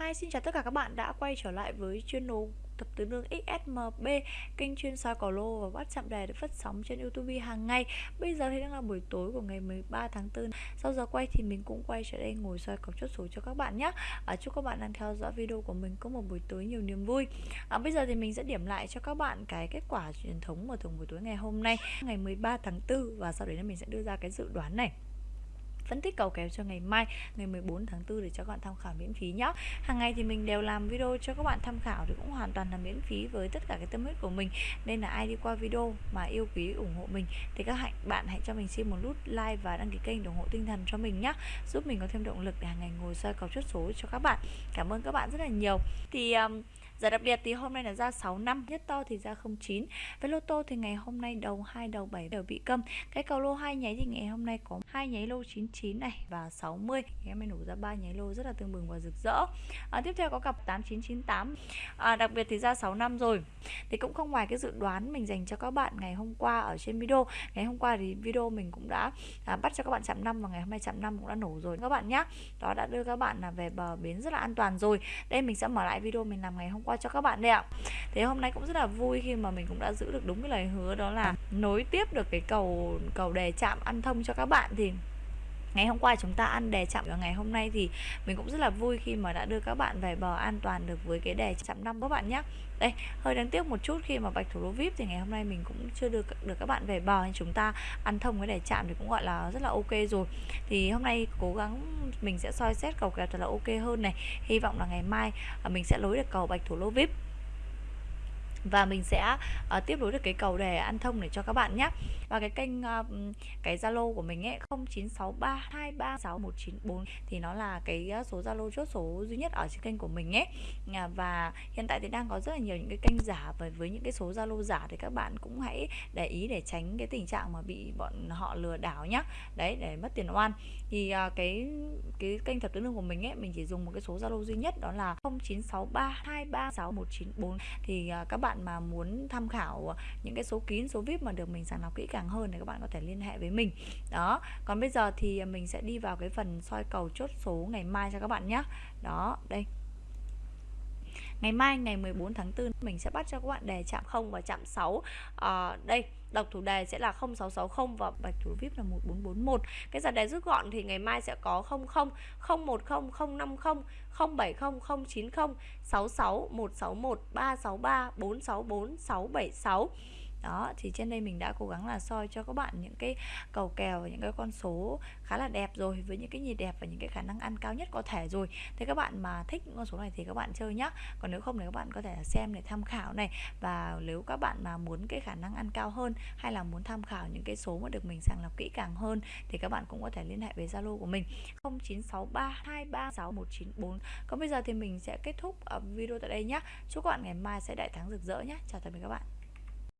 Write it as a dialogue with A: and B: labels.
A: Hi, xin chào tất cả các bạn đã quay trở lại với chuyên đồ tập tứ nương XSMB kênh chuyên soi cỏ lô và bắt chạm đề được phát sóng trên YouTube hàng ngày. Bây giờ thì đang là buổi tối của ngày 13 tháng 4 sau giờ quay thì mình cũng quay trở đây ngồi soi cọc chốt số cho các bạn nhé à, chúc các bạn đang theo dõi video của mình có một buổi tối nhiều niềm vui. À, bây giờ thì mình sẽ điểm lại cho các bạn cái kết quả truyền thống của thường buổi tối ngày hôm nay ngày 13 tháng 4 và sau đấy là mình sẽ đưa ra cái dự đoán này phân tích cầu kèo cho ngày mai ngày 14 tháng 4 để cho các bạn tham khảo miễn phí nhé hàng ngày thì mình đều làm video cho các bạn tham khảo thì cũng hoàn toàn là miễn phí với tất cả cái tâm huyết của mình. Nên là ai đi qua video mà yêu quý ủng hộ mình thì các bạn hãy cho mình xin một nút like và đăng ký kênh ủng hộ tinh thần cho mình nhé giúp mình có thêm động lực để hàng ngày ngồi soi cầu chốt số cho các bạn. Cảm ơn các bạn rất là nhiều. Thì um, Giải đặc biệt thì hôm nay là ra 6 năm, nhất to thì ra 09. Với lô tô thì ngày hôm nay đầu 2 đầu 7 đều bị câm. Cái cầu lô hai nháy thì ngày hôm nay có hai nháy lô 99 này và 60. Em mới nổ ra ba nháy lô rất là tương bừng và rực rỡ. À, tiếp theo có cặp 8998. À, đặc biệt thì ra 6 năm rồi. Thì cũng không ngoài cái dự đoán mình dành cho các bạn ngày hôm qua ở trên video. Ngày hôm qua thì video mình cũng đã à, bắt cho các bạn chạm năm và ngày hôm nay chạm năm cũng đã nổ rồi các bạn nhé. Đó đã đưa các bạn là về bờ bến rất là an toàn rồi. Đây mình sẽ mở lại video mình làm ngày hôm qua qua cho các bạn đây ạ. Thế hôm nay cũng rất là vui khi mà mình cũng đã giữ được đúng cái lời hứa đó là nối tiếp được cái cầu cầu đề chạm ăn thông cho các bạn thì Ngày hôm qua chúng ta ăn đề chậm và ngày hôm nay thì mình cũng rất là vui khi mà đã đưa các bạn về bờ an toàn được với cái đề chậm năm các bạn nhé. Đây, hơi đáng tiếc một chút khi mà bạch thủ lô VIP thì ngày hôm nay mình cũng chưa được được các bạn về bờ nên chúng ta ăn thông cái đề chạm thì cũng gọi là rất là ok rồi. Thì hôm nay cố gắng mình sẽ soi xét cầu kèo thật là ok hơn này. Hy vọng là ngày mai à, mình sẽ lối được cầu bạch thủ lô VIP và mình sẽ uh, tiếp nối được cái cầu đề ăn thông để cho các bạn nhé. Và cái kênh uh, cái zalo của mình ấy 0963236194 thì nó là cái ờ, số zalo chốt số duy nhất ở trên kênh của mình ấy. Và hiện tại thì đang có rất là nhiều những cái kênh giả và với những cái số zalo giả thì các bạn cũng hãy để ý để tránh cái tình trạng mà bị bọn họ lừa đảo nhá. Đấy để mất tiền oan. Thì uh, cái cái kênh thập tứ lương của mình ấy mình chỉ dùng một cái số zalo duy nhất đó là 0963236194 thì uh, các bạn bạn mà muốn tham khảo những cái số kín, số vip mà được mình sàng lọc kỹ càng hơn thì các bạn có thể liên hệ với mình. Đó, còn bây giờ thì mình sẽ đi vào cái phần soi cầu chốt số ngày mai cho các bạn nhé đó, đây. Ngày mai ngày 14 tháng 4 mình sẽ bắt cho các bạn đề chạm 0 và chạm 6 à, ờ, Đây đọc thủ đề sẽ là 0660 và bạch thủ VIP là 1441 Cái giờ đề rút gọn thì ngày mai sẽ có 00 010 050 070 090 66 161 363 464 676 đó, thì trên đây mình đã cố gắng là soi cho các bạn những cái cầu kèo và những cái con số khá là đẹp rồi, với những cái nhịp đẹp và những cái khả năng ăn cao nhất có thể rồi. Thế các bạn mà thích những con số này thì các bạn chơi nhá. Còn nếu không thì các bạn có thể xem để tham khảo này. Và nếu các bạn mà muốn cái khả năng ăn cao hơn hay là muốn tham khảo những cái số mà được mình sàng lọc kỹ càng hơn thì các bạn cũng có thể liên hệ với Zalo của mình. 0963236194 còn bây giờ thì mình sẽ kết thúc ờ, video tại đây nhé chúc các bạn ngày mai sẽ đại thắng rực rỡ nhé chào tạm biệt các bạn.